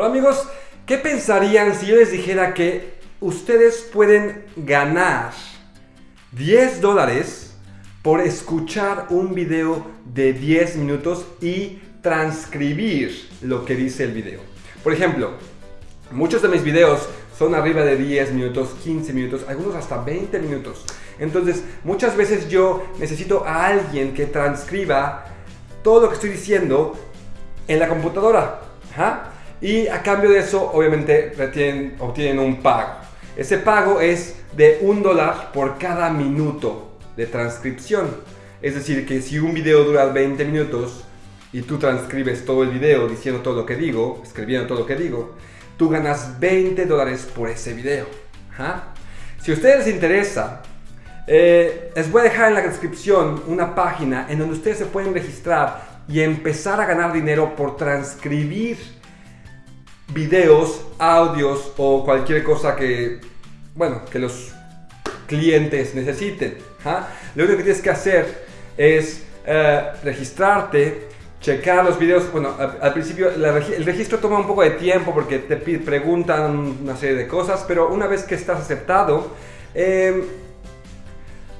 Hola amigos, ¿qué pensarían si yo les dijera que ustedes pueden ganar 10 dólares por escuchar un video de 10 minutos y transcribir lo que dice el video? Por ejemplo, muchos de mis videos son arriba de 10 minutos, 15 minutos, algunos hasta 20 minutos. Entonces, muchas veces yo necesito a alguien que transcriba todo lo que estoy diciendo en la computadora. Y a cambio de eso, obviamente, obtienen un pago. Ese pago es de un dólar por cada minuto de transcripción. Es decir, que si un video dura 20 minutos y tú transcribes todo el video diciendo todo lo que digo, escribiendo todo lo que digo, tú ganas 20 dólares por ese video. Si a ustedes les interesa, eh, les voy a dejar en la descripción una página en donde ustedes se pueden registrar y empezar a ganar dinero por transcribir videos, audios o cualquier cosa que, bueno, que los clientes necesiten. Lo único que tienes que hacer es eh, registrarte, checar los videos. Bueno, al, principio el registro toma un poco de tiempo porque te preguntan una serie de cosas, pero una vez que estás aceptado, em,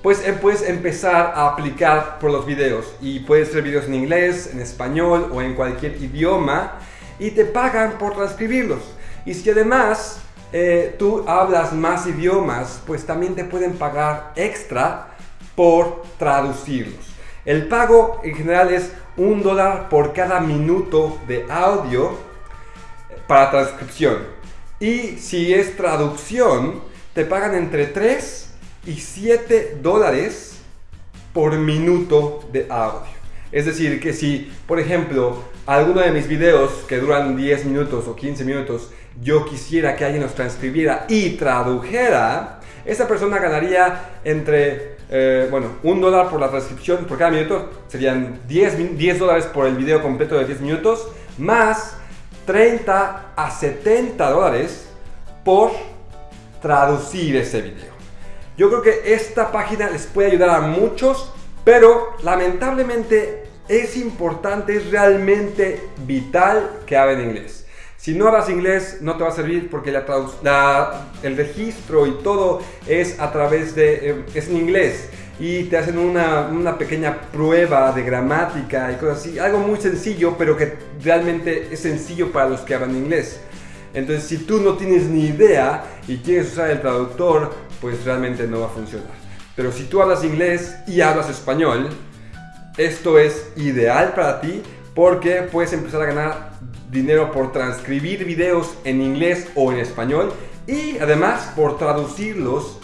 pues eh, puedes empezar a aplicar por los videos. Y puedes ser videos en inglés, en español o en cualquier idioma y te pagan por transcribirlos. Y si además eh, tú hablas más idiomas, pues también te pueden pagar extra por traducirlos. El pago en general es un dólar por cada minuto de audio para transcripción. Y si es traducción, te pagan entre 3 y 7 dólares por minuto de audio. Es decir, que si, por ejemplo, alguno de mis videos que duran 10 minutos o 15 minutos, yo quisiera que alguien los transcribiera y tradujera, esa persona ganaría entre, eh, bueno, un dólar por la transcripción por cada minuto, serían 10, 10 dólares por el video completo de 10 minutos, más 30 a 70 dólares por traducir ese video. Yo creo que esta página les puede ayudar a muchos pero lamentablemente es importante, es realmente vital que hablen inglés. Si no hablas inglés no te va a servir porque el registro y todo es a través de, eh, es en inglés y te hacen una, una, pequeña prueba de gramática y cosas así. Algo muy sencillo, pero que realmente es sencillo para los que hablan inglés. Entonces, si tú no tienes ni idea y quieres usar el traductor, pues realmente no va a funcionar. Pero si tú hablas inglés y hablas español, esto es ideal para ti porque puedes empezar a ganar dinero por transcribir videos en inglés o en español y además por traducirlos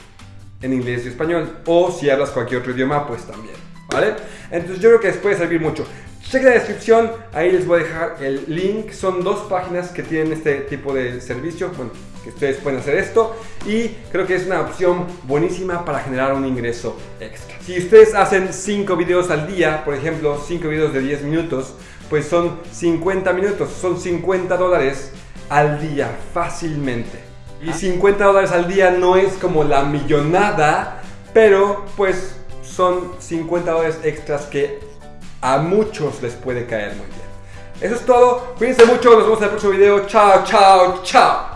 en inglés y español o si hablas cualquier otro idioma pues también, ¿vale? Entonces yo creo que les puede servir mucho. Chequen la descripción, ahí les voy a dejar el link. Son dos páginas que tienen este tipo de servicio. Bueno, que ustedes pueden hacer esto. Y creo que es una opción buenísima para generar un ingreso extra. Si ustedes hacen 5 videos al día, por ejemplo, 5 videos de 10 minutos, pues son 50 minutos, son 50 dólares al día fácilmente. Y 50 dólares al día no es como la millonada, pero pues son 50 dólares extras que a muchos les puede caer muy bien. Eso es todo, cuídense mucho, nos vemos en el próximo video, chao, chao, chao.